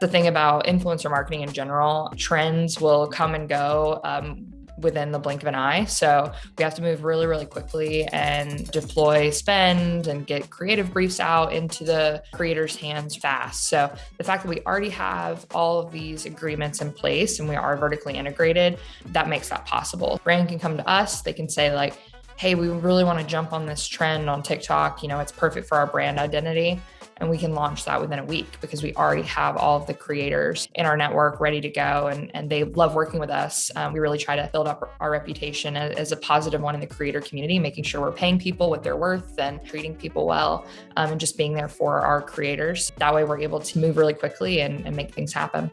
The thing about influencer marketing in general, trends will come and go. Um, within the blink of an eye. So we have to move really, really quickly and deploy spend and get creative briefs out into the creators' hands fast. So the fact that we already have all of these agreements in place and we are vertically integrated, that makes that possible. Brand can come to us, they can say like, hey, we really want to jump on this trend on TikTok. You know, it's perfect for our brand identity and we can launch that within a week because we already have all of the creators in our network ready to go and, and they love working with us. Um, we really try to build up our reputation as, a positive one in the creator community, making sure we're paying people what they're worth and treating people well um, and just being there for our creators. That way we're able to move really quickly and, and make things happen.